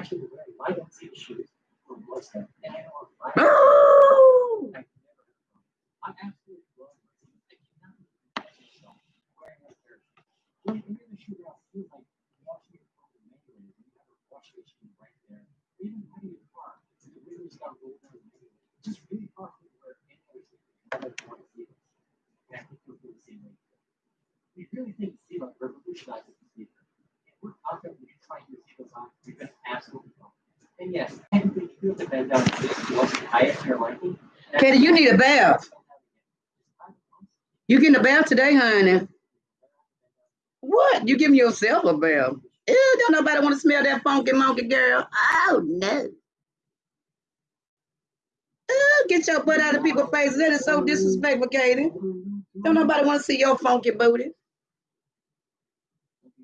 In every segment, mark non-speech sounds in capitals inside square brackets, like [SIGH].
actually wearing my own shoes from Western, and I know my Boo! I'm absolutely blown. I cannot wearing a pair of shoes. When you're in the shoe out, feel like washing your phone manually. You have a wash machine right there. Even having your car, the windows got rolled down manually. It's just really hard to wear anyways. I don't want to see this. And I think you'll feel the same way. We really think Zilla revolutionizes the sneaker. And we're confident we can try your Zillas on. We've been absolutely wrong. And yes, technically, you have to bend down to this once you tie it to your liking. Katie, you need a bath. You getting a bath today, honey? What? You giving yourself a bath? Ew, don't nobody want to smell that funky monkey girl. Oh no. Ew, get your butt out of people's faces. That is so disrespectful, Katie. Don't nobody want to see your funky booty.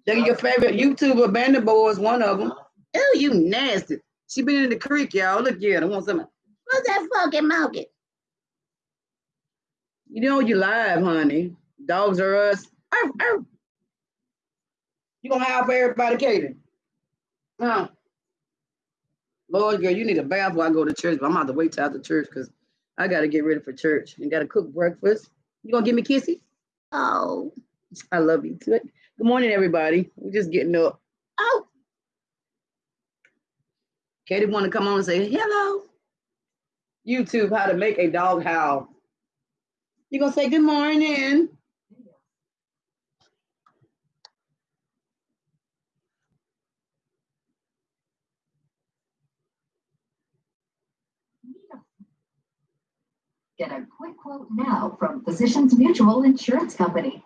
They're your favorite YouTuber, Bandit Boy is one of them. Ew, you nasty. She been in the creek, y'all. Look at her. Want some? What's that funky monkey? You know you live, honey. Dogs are us. Arf, arf. You gonna howl for everybody, Katie? Huh? Lord, girl, you need a bath while I go to church, but I'm about to wait till after church because I gotta get ready for church and gotta cook breakfast. You gonna give me kissy? Oh, I love you. Good. Good morning, everybody. We're just getting up. Oh. Katie want to come on and say hello. YouTube, how to make a dog howl. You gonna say good morning? Get a quick quote now from Physicians Mutual Insurance Company.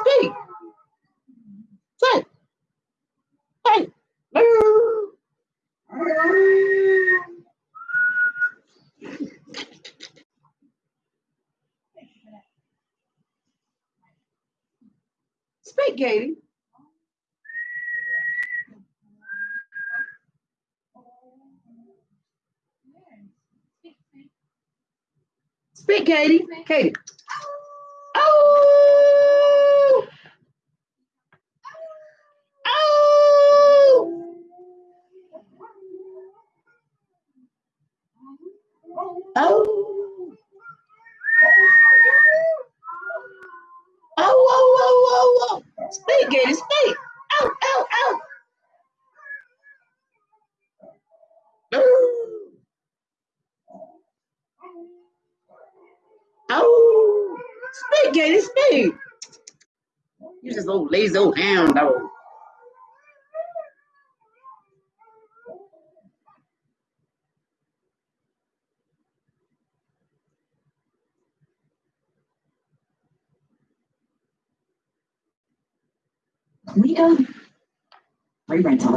speak. Say, hey, speak, Katie. Speak, Katie. Katie. Just old dog. We don't. Free rental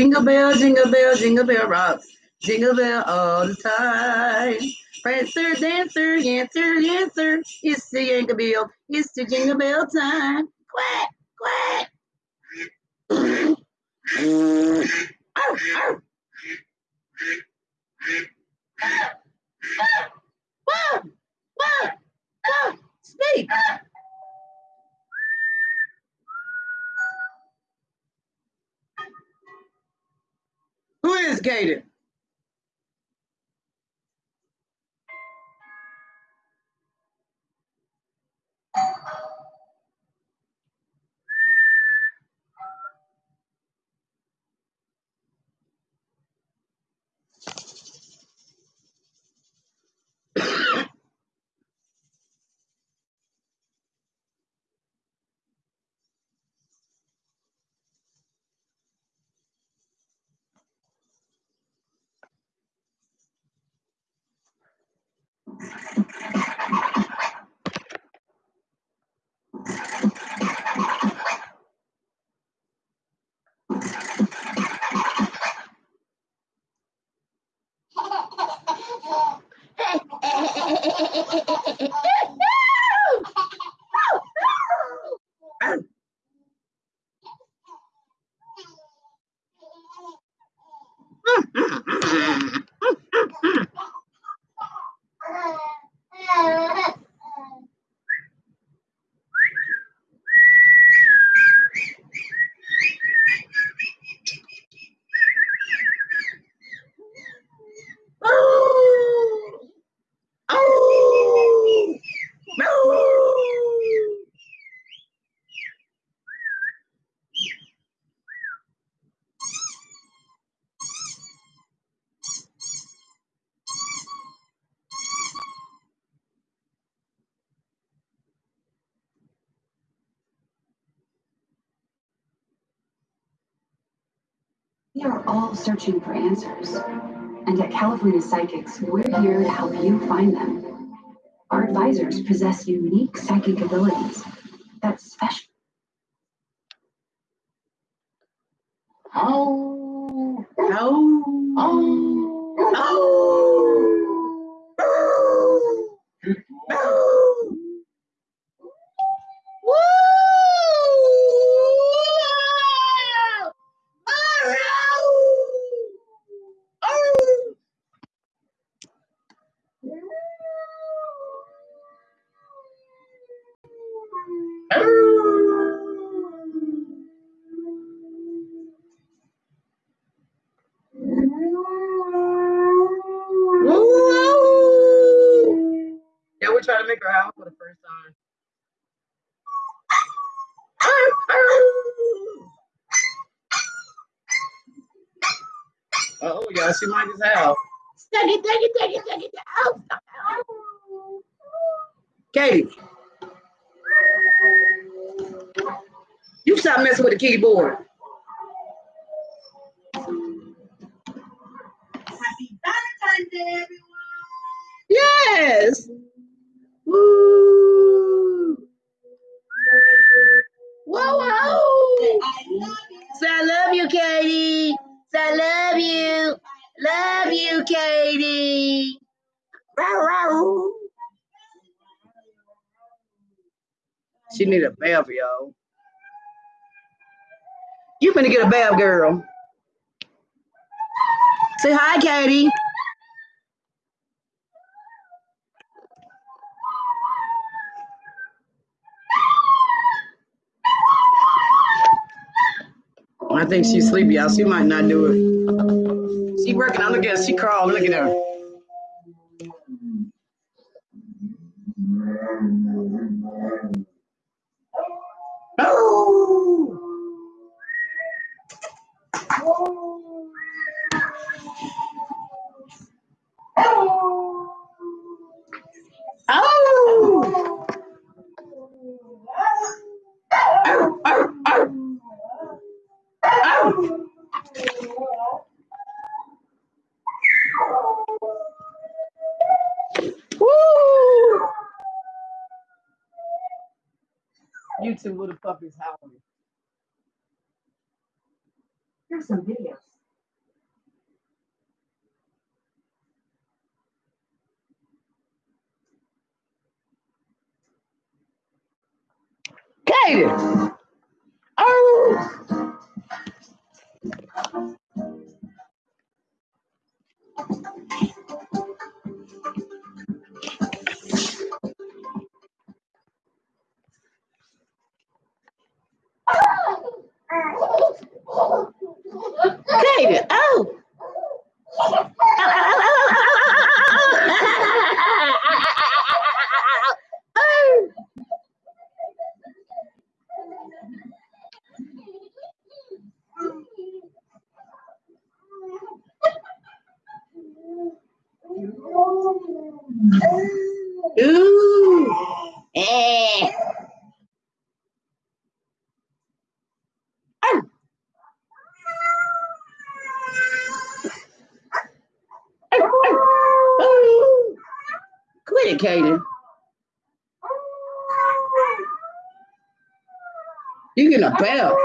Jingle bell, jingle bell, jingle bell rocks. Jingle bell all the time. Prancer, dancer, yancer, yancer. It's the jingle bell. It's the jingle bell time. Quack, quack. Speak. Who is Gator? We are all searching for answers. And at California Psychics, we're here to help you find them. Our advisors possess unique psychic abilities she might just have. Take it, take it, take it, take it. Oh, Katie. You stop messing with the keyboard. Happy Valentine's Day, everyone. Yes. Woo. Whoa, whoa. I love you. Say I love you, Katie. Say I love you. Love you, Katie. Row, row. She need a bath, yo. You finna get a bath, girl. Say hi, Katie. I think she's sleepy, y'all. She might not do it. [LAUGHS] She working on. Look at her. She crawling. Look at her. YouTube little is howling. Here's some videos. Bell.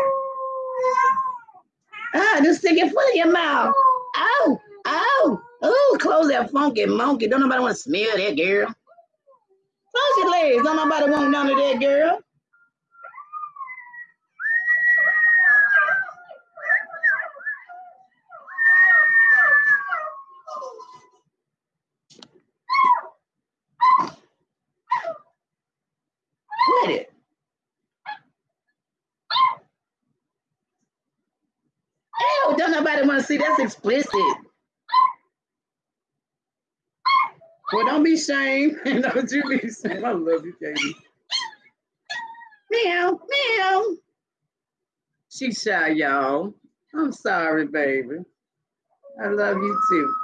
Ah, just stick your foot in your mouth. Oh, oh, oh, close that funky monkey. Don't nobody want to smell that girl. Close your legs. Don't nobody want none of that girl. Quit it. Ew, don't nobody want to see that's explicit. Well, don't be ashamed. [LAUGHS] don't you be ashamed. I love you, Katie. Meow, meow. She's shy, y'all. I'm sorry, baby. I love you too.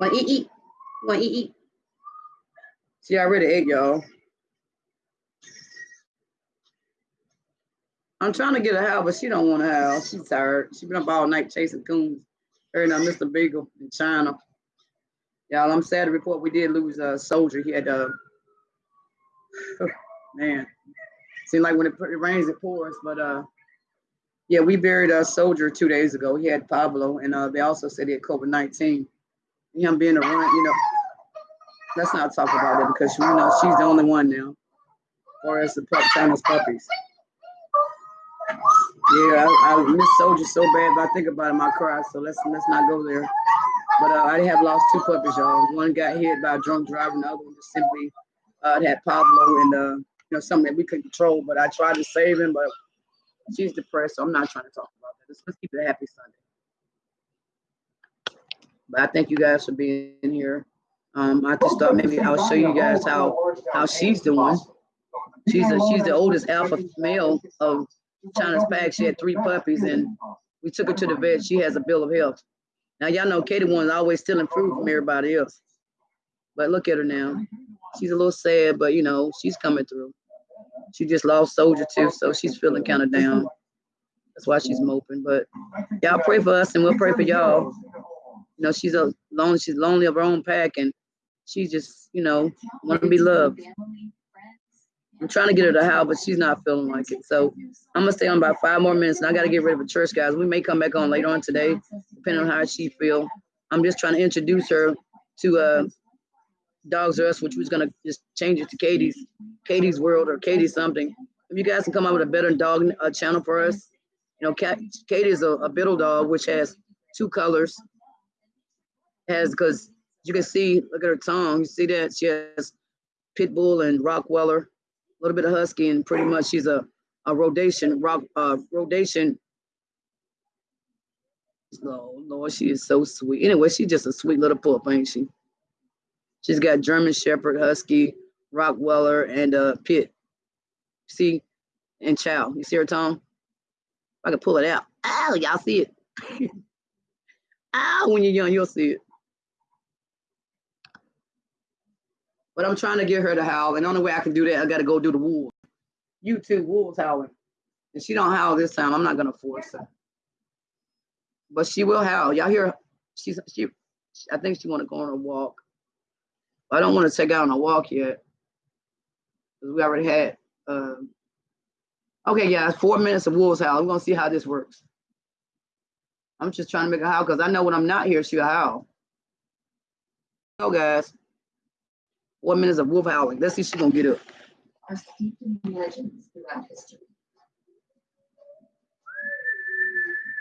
Want eat, eat. Want eat, eat. She already ate, y'all. I'm trying to get her house, but she don't want a house. She's tired. She been up all night chasing coons. Her and uh, Mr. Beagle in China. Y'all, I'm sad to report we did lose a soldier. He had uh [SIGHS] man. Seemed like when it, it rains, it pours. But uh yeah, we buried a soldier two days ago. He had parvo, and uh, they also said he had COVID-19. Him being around, you know, let's not talk about it because you know she's the only one now. Or as the pup, China's puppies. Yeah, I, I miss soldiers so bad, but I think about him, I cry. So let's let's not go there. But uh, I have lost two puppies, y'all. One got hit by a drunk driver, and the other one just simply uh, had parvo and uh, you know something that we couldn't control. But I tried to save him, but she's depressed, so I'm not trying to talk about that. Let's, let's keep it a happy Sunday. But I thank you guys for being here. Um, I just thought maybe I'll show you guys how how she's doing. She's a, she's the oldest alpha male of China's pack. She had three puppies and we took her to the vet. She has a bill of health. Now y'all know Katie one's always stealing food from everybody else. But look at her now. She's a little sad, but you know, she's coming through. She just lost soldier too, so she's feeling kind of down. That's why she's moping. But y'all pray for us and we'll pray for y'all. You know, she's a lonely, she's lonely of her own pack and she just, you know, want to be loved. I'm trying to get her to howl, but she's not feeling like it. So I'm gonna stay on about five more minutes and I gotta get ready for church, guys. We may come back on later on today, depending on how she feel. I'm just trying to introduce her to uh Dogs R Us, which was gonna just change it to Katie's Katie's World or Katie something. If you guys can come up with a better dog uh, channel for us, you know, Kat, Katie is a, a Biddle dog which has two colors. Has because you can see, look at her tongue. You see that she has pit bull and Rockweller, little bit of husky, and pretty much she's a a rock uh rodation. Oh Lord, she is so sweet. Anyway, she's just a sweet little pup, ain't she? She's got German Shepherd, Husky, Rockweller, and uh Pit. See, and Chow. You see her tongue? I can pull it out. Ow, y'all see it. [LAUGHS] Ow, when you're young, you'll see it. But I'm trying to get her to howl, and the only way I can do that, I gotta go do the wolves. You two wolves howling. And she don't howl this time. I'm not gonna force her. But she will howl. Y'all hear? her? She's she. I think she want to go on a walk. I don't want to take her on a walk yet. Because we already had. Um, okay, yeah, four minutes of wolves howl. We're gonna see how this works. I'm just trying to make a howl because I know when I'm not here, she'll howl. Go, guys. Four minutes of wolf howling. Let's see if she's gonna get up. are steeped in legends throughout history.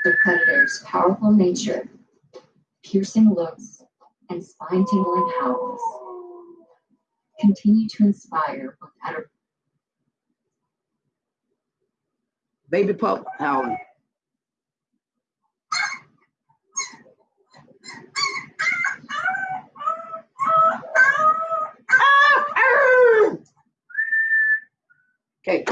The predator's powerful nature, piercing looks, and spine-tingling howls continue to inspire both enter- Baby pup howling. Okay.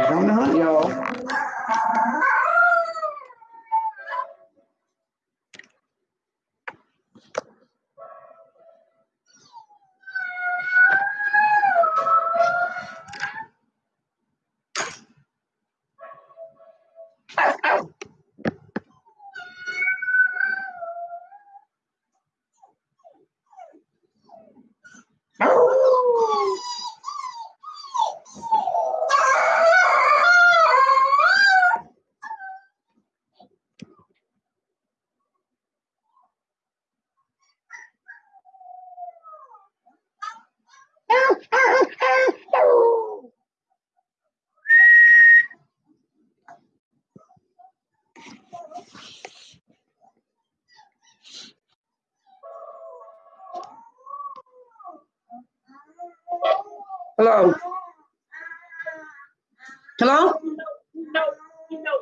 She's on the hunt, y'all. Hello. Hello? No, you know,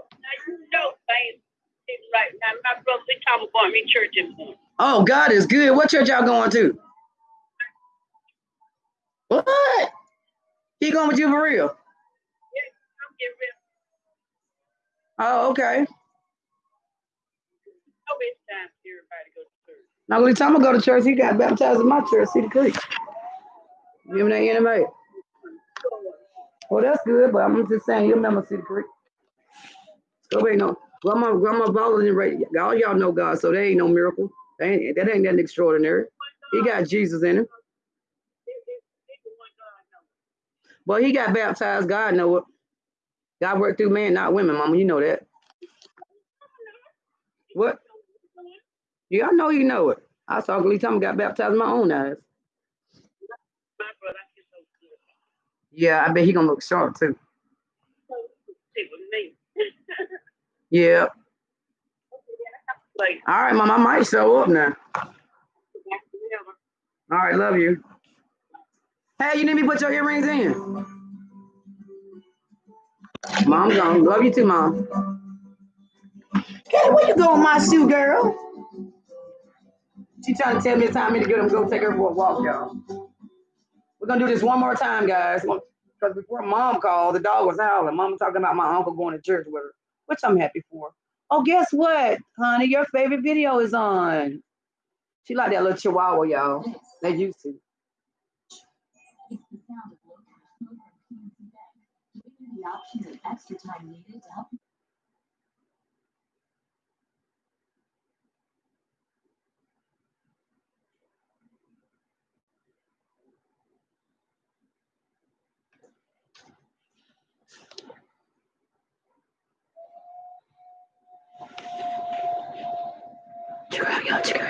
you know, babe. It's right now. My brother, they talking about me church in morning. Oh, God is good. What church y'all going to? What? He going with you for real? Oh, okay. Oh, it's time for to go to church. Now, every time I go to church, he got baptized in my church, Cedar Creek. Give me that anyway. Well, that's good, but I'm just saying, you remember Cedar Creek. So wait, no. Grandma, Grandma right. All y'all know God, so that ain't no miracle. That ain't, that ain't nothing extraordinary. He got Jesus in him. It- it- it's the one God. Well, he got baptized. God know it. God worked through men, not women, Mama. You know that. What? Yeah, I know you know it. I saw Glee Thomas got baptized in my own eyes. My brother, I feel so good. Yeah, I bet he gonna look sharp too. Sit with me. Yeah. Like, All right, Mom. I might show up now. All right, love you. Hey, you need me to put your earrings in? Mom gone. Love you too, Mom. Kelly, where you going, my shoe girl? She trying to tell me it's time me to get him go take her for a walk, y'all. We're gonna do this one more time, guys. Because before mom called, the dog was howling. Mom was talking about my uncle going to church with her, which I'm happy for. Oh, guess what, honey? Your favorite video is on. She like that little chihuahua, y'all. They used to. The of you extra time needed to help Check her out, y'all. Check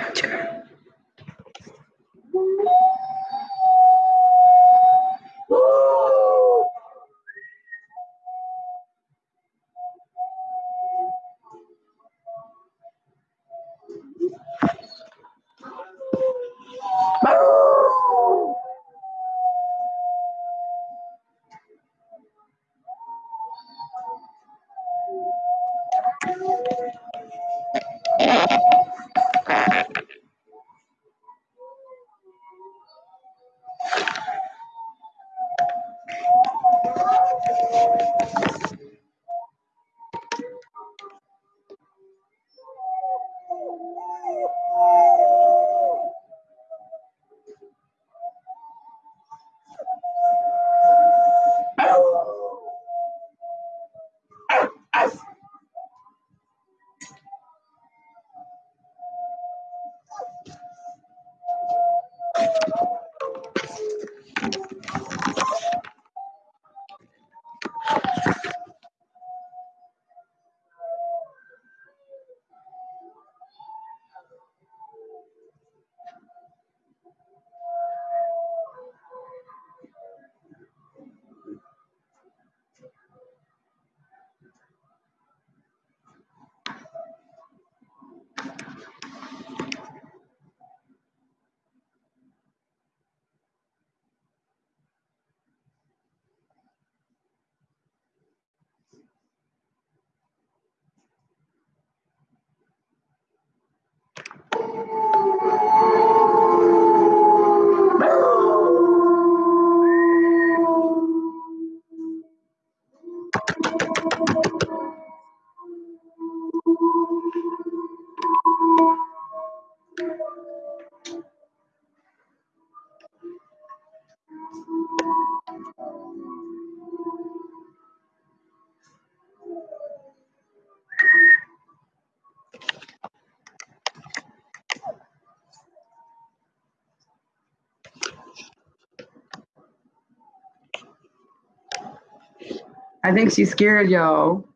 I think she's scared, y'all.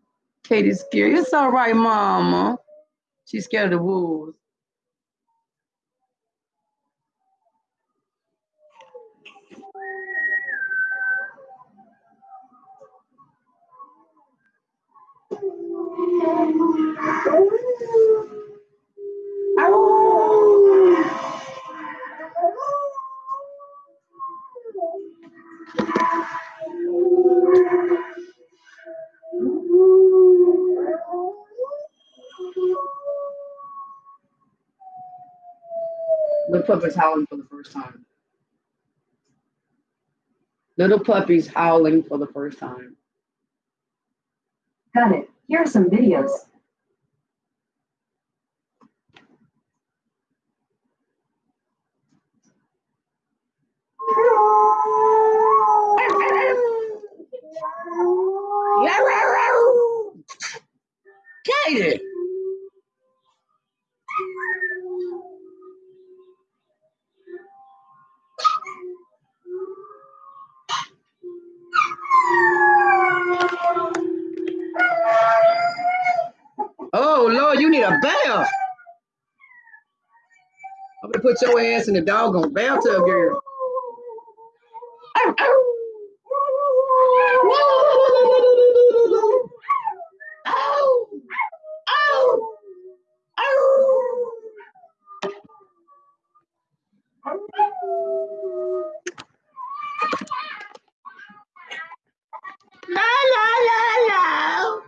Katie's scared. It's all right, mama. She's scared of the wolves. Little howling for the first time. Little puppies howling for the first time. Got it. Here are some videos. Katie. need put your ass in the doggone bathtub, girl. Ow, ow. Ow. Ow. Ow. La la la la.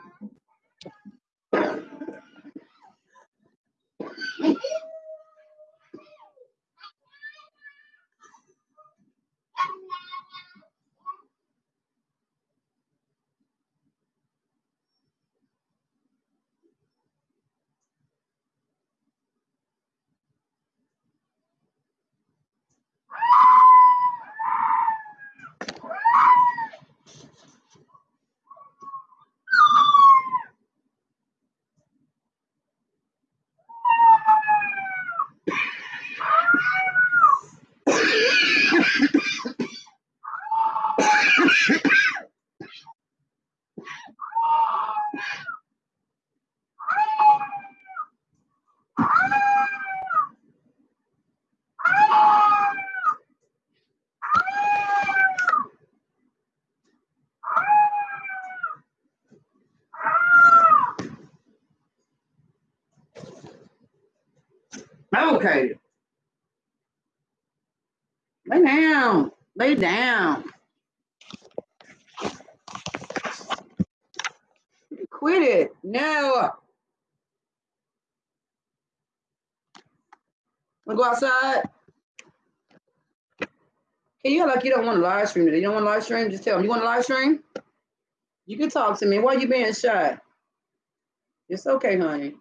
Okay. Lay down. Lay down. Quit it. No. Wanna go outside? Hey, you act like you don't want to live stream today. You don't want to live stream? Just tell me. You want to live stream? You can talk to me. Why you being shy? It's okay, honey.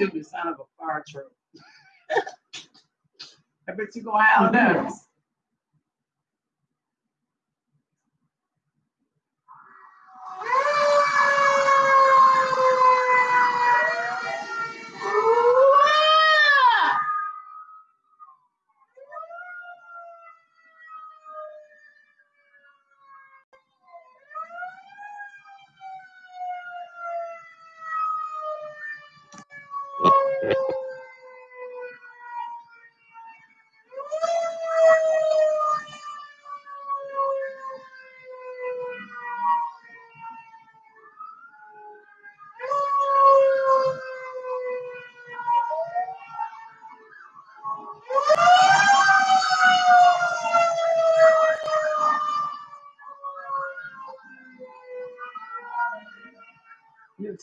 YouTube the sound of a fire truck. [LAUGHS] I bet you gonna howl. You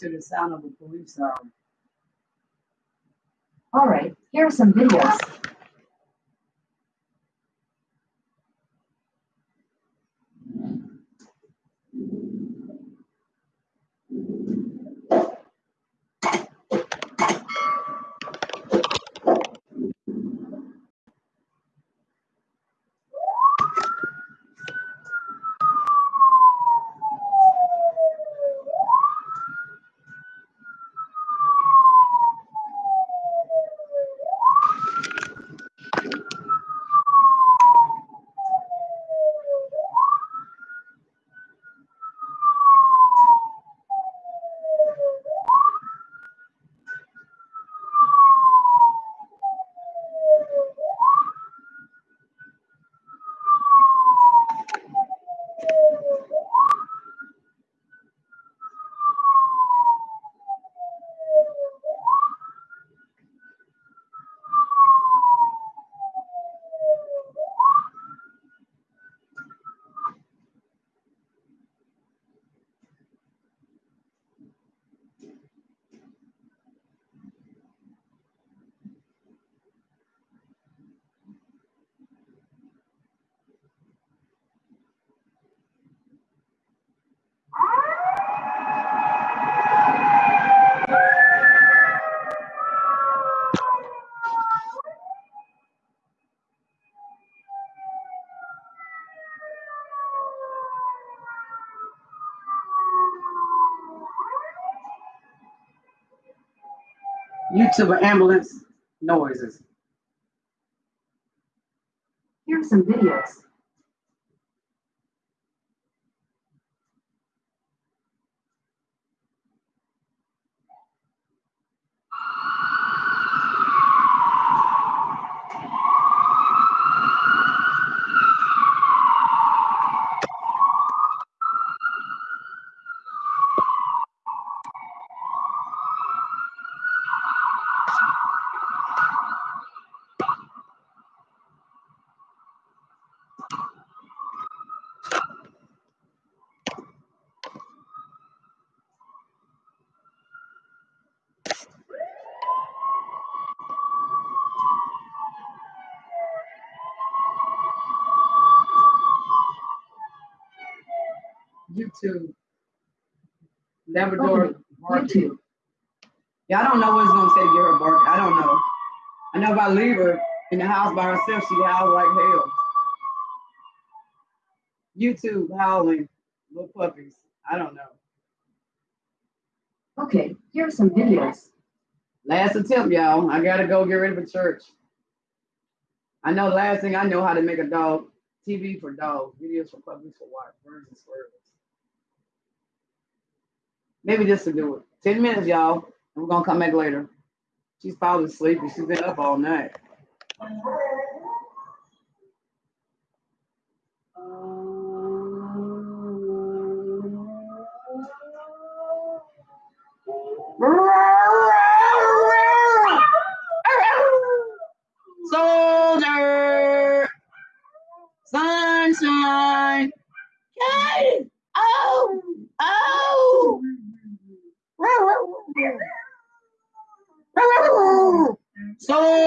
to the sound of a police siren. All right, here are some videos. YouTube ambulance noises. Here are some videos. YouTube. Labrador Okay, barking. Yeah, I don't know what it's gonna say to get her barking. I don't know. I know if I leave her in the house by herself, she howls like hell. YouTube howling, little puppies. I don't know. Okay, here are some videos. Last attempt, y'all. I gotta go get ready for church. I know last thing I know how to make a dog TV for dogs, videos for puppies for watch, birds and squirrels. Maybe just to do it. 10 minutes, y'all. We're gonna come back later. She's probably sleeping. She's been up all night. Soldier, sunshine, Yay! oh, oh, soldier,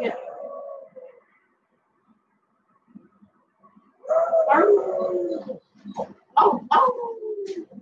Yeah. Oh, oh.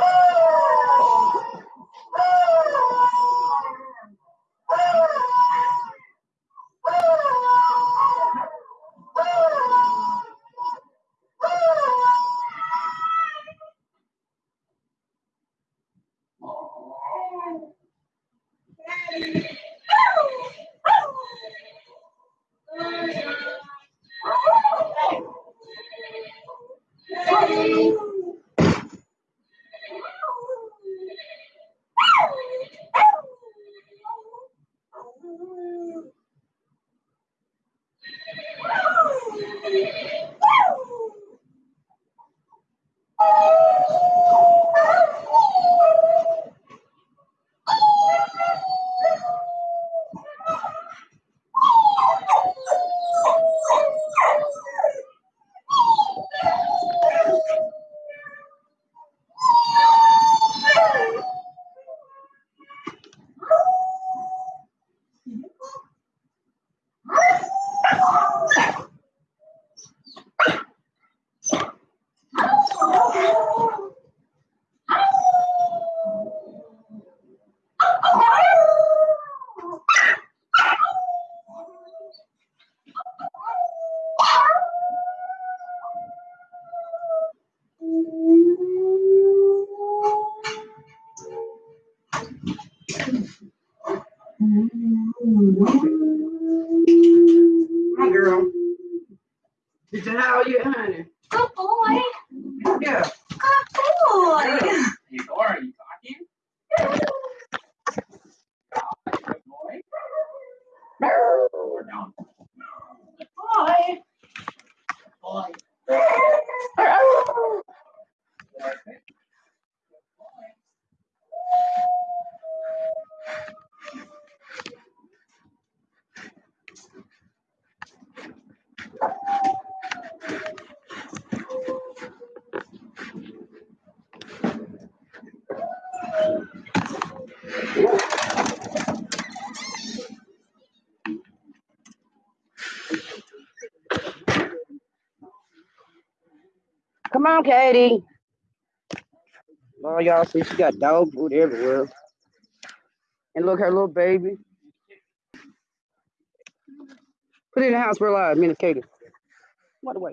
Oh! My girl. Did you how you, honey? Good boy. Yeah. Good boy. Hey, Laura, are you talking? Good boy. Or no? Boy. Boy. Come on, Katie. Oh, y'all see she got dog food everywhere. And look, her little baby. Put it in the house real loud, me and Katie. What away?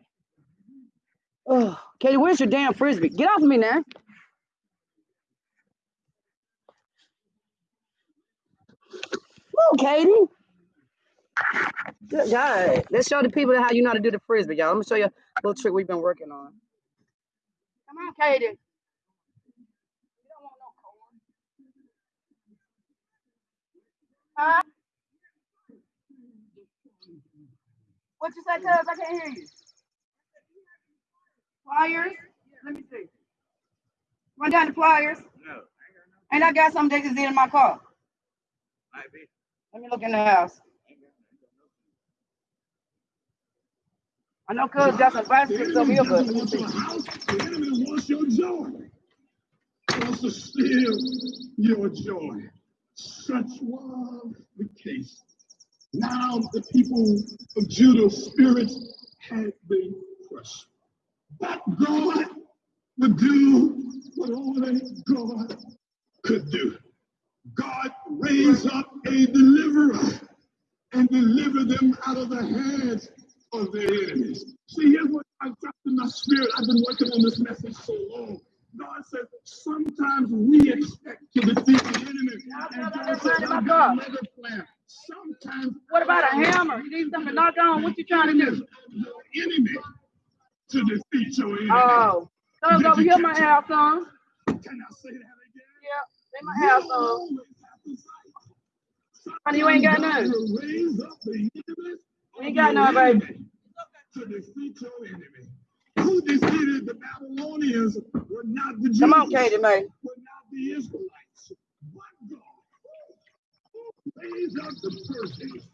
Oh, Katie, where's your damn frisbee? Get off of me now. Whoa, Katie. Good God. Let's show the people how you know how to do the frisbee, y'all. Let me show you a little trick we've been working on. Come on, Katie. You don't want no corn. Huh? What you say, cuz? I can't hear you. Flyers? Let me see. Run down the flyers. No. And I got some they just in my car. Might be. Let me look in the house. I know cuz got some bicycles over here, but. The enemy wants your joy. Wants to steal your joy. Such was the case. Now the people of Judah's spirits had been crushed. But God would do what only God could do. God raised up a deliverer and deliver them out of the hands of their enemies. See, here's what I dropped in my spirit. I've been working on this message so long. God said, sometimes we expect to defeat the enemy. And God I've got another plan. Sometimes What about a hammer? You need something to knock on? What you trying to do? enemy to defeat your enemy. Oh, cuz over here my house, son. Can I say that again? Yeah, in my house, son. Honey, you ain't got none. You ain't got none, baby. To defeat your enemy. Who defeated the Babylonians were not the Jews. Come on, Katie, man. Were not the Israelites. But God raised up the Persians.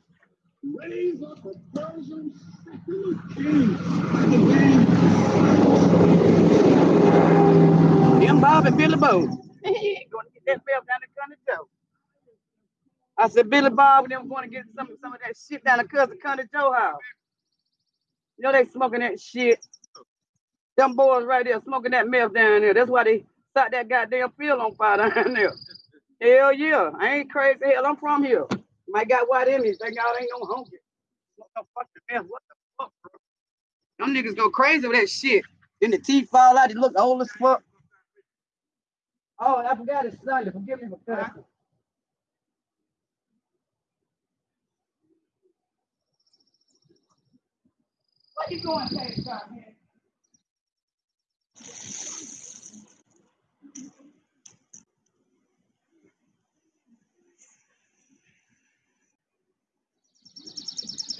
Raise up a Persian secular king by the name Them Bob and Billy Bo. going to get that bell down the country Joe. I said Billy Bob and them going to get some some of that shit down the cousin country Joe house. You know they smoking that shit. Them boys right there smoking that meth down there. That's why they set that goddamn field on fire [LAUGHS] down there. Hell yeah. I ain't crazy. Hell, I'm from here. My got white in me. Think y'all ain't no hungry. What the fuck the meth? What the fuck, bro? Them niggas go crazy with that shit. Then the teeth fall out. They look old as fuck. Oh, I forgot it's Sunday. Forgive me for cussing. What you going, Katie?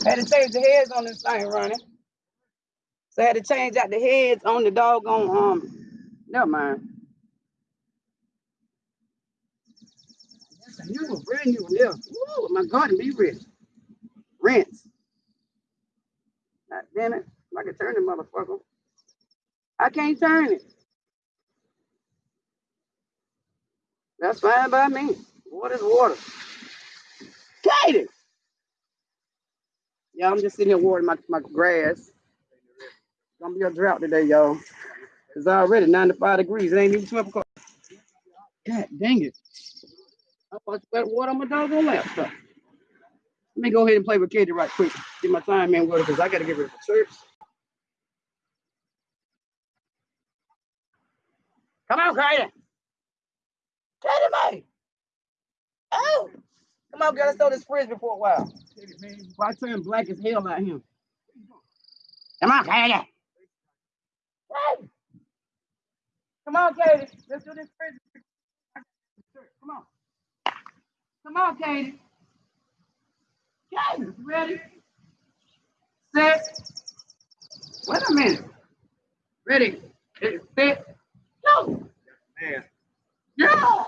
Had to change the heads on this thing, Ronnie. So I had to change out the heads on the doggone um. Never mind. That's a new one, brand new one there. Woo, my garden be rich. Rinse. God damn it. I can turn the motherfucker. I can't turn it. That's fine by me. Water's water. Katie! Yeah, I'm just sitting here watering my, my grass. Gonna be a drought today, y'all. It's already 95 degrees. It ain't even 12 o'clock. God dang it. I thought you better water on doggone laptop. Let me go ahead and play with Katie right quick. Get my time in with because I gotta get ready for church. Come on, Katie. Katie, May. Oh. Come on, girl. Let's throw this frisbee for a while. Before I turn black as hell out here. Come on, Katie. Katie. Come on, Katie. Let's do this frisbee. Come on. Come on, Katie. Katie, ready? Set. Wait a minute. Ready. Set. Go. Man. Yeah.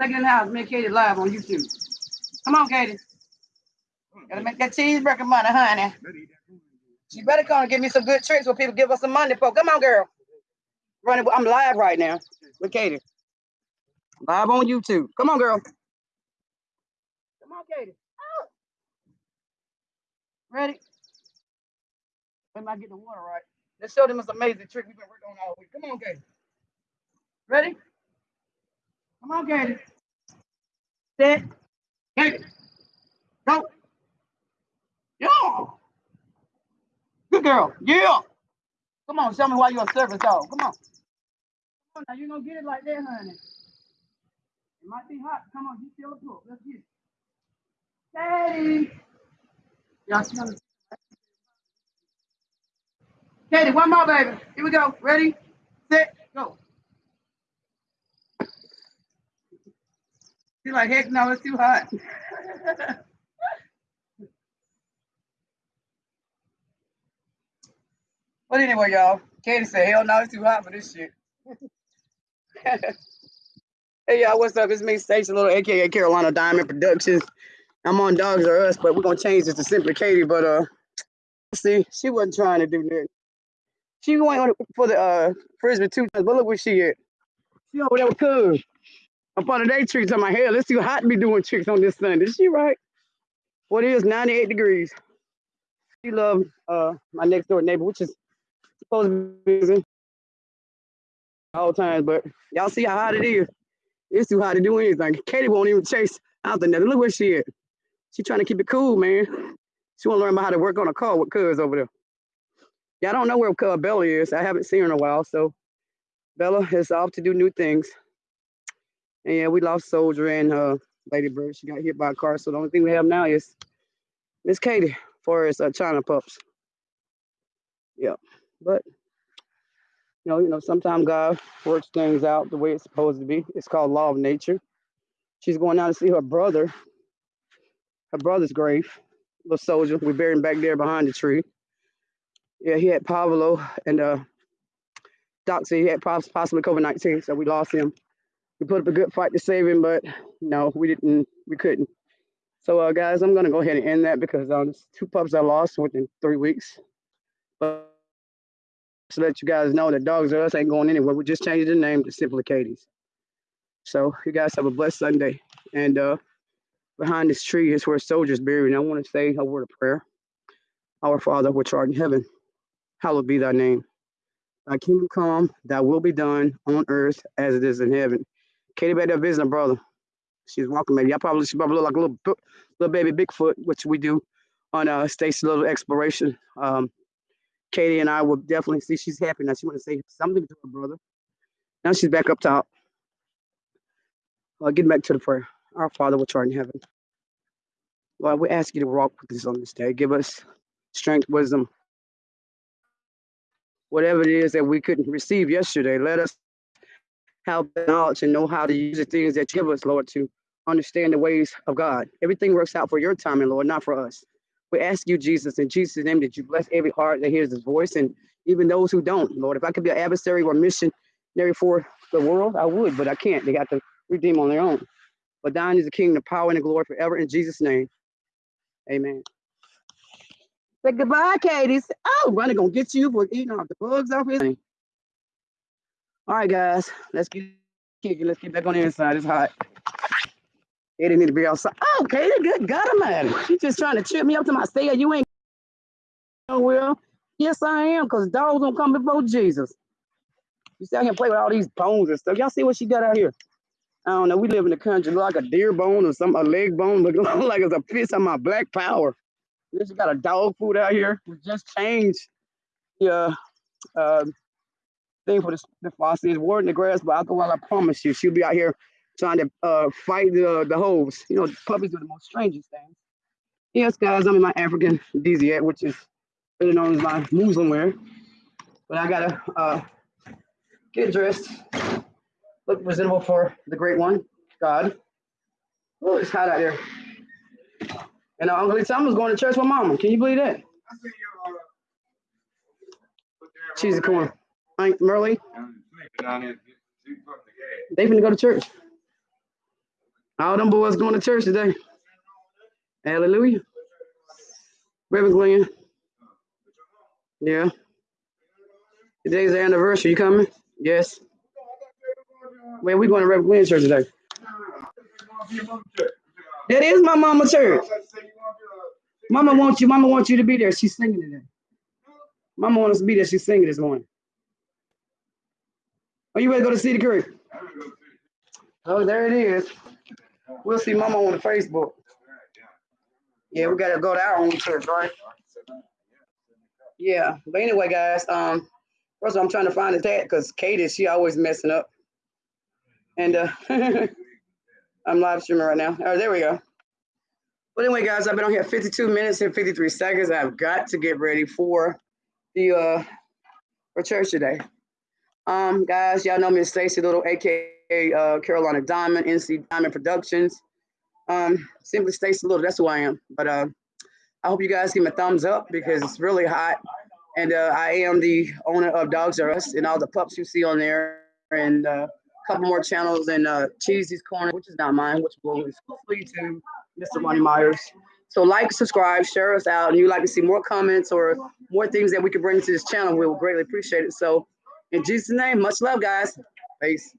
Second in the house, make Katie live on YouTube. Come on, Katie. Gotta make that cheeseburger money, honey. You better come and give me some good tricks where people give us some money for. Come on, girl. Running, I'm live right now with Katie. Live on YouTube. Come on, girl. Come on, Katie. Oh. Ready? Let me get the water right. Let's show them this amazing trick we've been working on all week. Come on, Katie. Ready? Come on, Katie. Sit. Katie. Go. Yeah. Good girl. Yeah. Come on, show me why you're a service dog. Come on. Come on now, you gonna get it like that, honey. It might be hot. Come on, you feel the pull. Let's get it. Katie. Y'all smell it. Katie, one more, baby. Here we go. Ready, set, go. She's like, heck no, it's too hot. [LAUGHS] but anyway, y'all, Katie said, hell no, it's too hot for this shit. [LAUGHS] hey, y'all, what's up? It's me, Stacey Little, aka Carolina Diamond Productions. I'm on Dogs R Us, but we're gonna change this to Simply Katie. But uh, see, she wasn't trying to do that. She went on for the uh frisbee two times, but look where she at. She over there with Cuz. Up on the day tricks on my hair. Let's see how hot to be doing tricks on this Sunday. Is she right? What is 98 degrees? She love uh my next door neighbor, which is supposed to be busy all times, but y'all see how hot it is. It's too hot to do anything. Katie won't even chase out the net. Look where she at. She trying to keep it cool, man. She want to learn about how to work on a car with Cuz over there. Yeah, I don't know where Bella is. I haven't seen her in a while, so Bella is off to do new things. And yeah, we lost Soldier and uh, Lady Bird. She got hit by a car, so the only thing we have now is Miss Katie for his uh, China pups. Yeah, but you know, you know, sometimes God works things out the way it's supposed to be. It's called law of nature. She's going out to see her brother, her brother's grave, little soldier. We buried him back there behind the tree. Yeah, he had parvo, and uh, Doc said he had possibly COVID 19, so we lost him. We put up a good fight to save him, but no, we didn't, we couldn't. So, uh, guys, I'm going to go ahead and end that because um, two pups I lost within three weeks. But to let you guys know that Dogs R Us ain't going anywhere. We just changed the name to Simply Katie's. So, you guys have a blessed Sunday. And uh, behind this tree is where soldiers buried. And I want to say a word of prayer. Our Father, which art in heaven, hallowed be thy name. Thy kingdom come, thy will be done on earth as it is in heaven. Katie back there visiting her brother. She's walking maybe. I probably she probably look like a little little baby Bigfoot, which we do on uh Stacy Little Exploration. Um Katie and I will definitely see she's happy now. She want to say something to her brother. Now she's back up top. Well, getting back to the prayer. Our Father which art in heaven. Lord, we ask you to walk with us on this day. Give us strength, wisdom, whatever it is that we couldn't receive yesterday. Let us have knowledge and know how to use the things that you give us, Lord, to understand the ways of God. Everything works out for your timing, Lord, not for us. We ask you, Jesus, in Jesus' name, that you bless every heart that hears this voice and even those who don't, Lord. If I could be an adversary or missionary for the world, I would, but I can't. They got to redeem on their own. But thine is the kingdom, the power, and the glory forever in Jesus' name. Amen. Say goodbye, Katie. Oh, Ronnie gonna get you for eating off the bugs off his. All right, guys, let's get kicking. Let's get back on the inside. It's hot. They didn't need to be outside. Oh, Katie, good God Almighty. She just trying to trip me up to my stay. You ain't Oh, well, Yes, I am, because dogs don't come before Jesus. You see, I can play with all these bones and stuff. Y'all see what she got out here? I don't know. We live in the country, like a deer bone or some a leg bone, [LAUGHS] look like it's a piece of my black power. This got a dog food out here. We just changed the uh, uh, thing for the, the faucet. It's word in the grass, but alcohol, I promise you, she'll be out here trying to uh, fight the the hose. You know, puppies are the most strangest things. Yes, guys, I'm in my African DZ, which is better known as my Muslim wear. But I gotta uh, get dressed, look presentable for the great one, God. Oh, it's hot out there. And uh, Uncle Thomas going to church with Mama. Can you believe that? She's a Aunt Merle, they finna go to church. All them boys going to church today. Hallelujah. Reverend Glenn. Yeah. Today's the anniversary. You coming? Yes. Where we going to Reverend Glenn church today? That is my mama church. Mama wants you. Mama wants you to be there. She's singing today. Mama wants us to be there. She's singing this morning. Are you ready to go to City Creek? Oh, there it is. We'll see Mama on the Facebook. Yeah, we gotta go to our own church, right? Yeah. But anyway, guys, um, first of all, I'm trying to find the tag because Katie, she always messing up. And uh [LAUGHS] I'm live streaming right now. Oh, there we go. But anyway, guys, I've been on here 52 minutes and 53 seconds. I've got to get ready for the uh for church today. Um, guys, y'all know me as Stacy Little, aka uh, Carolina Diamond, NC Diamond Productions. Um, simply Stacy Little, that's who I am. But uh, I hope you guys give me a thumbs up because it's really hot. And uh, I am the owner of Dogs R Us and all the pups you see on there, and uh, a couple more channels and uh, Cheesy's Corner, which is not mine, which will exclusively to Mr. Ronnie Myers. So like, subscribe, share us out, and you like to see more comments or more things that we can bring to this channel, we will greatly appreciate it. So in Jesus' name, much love, guys. Peace.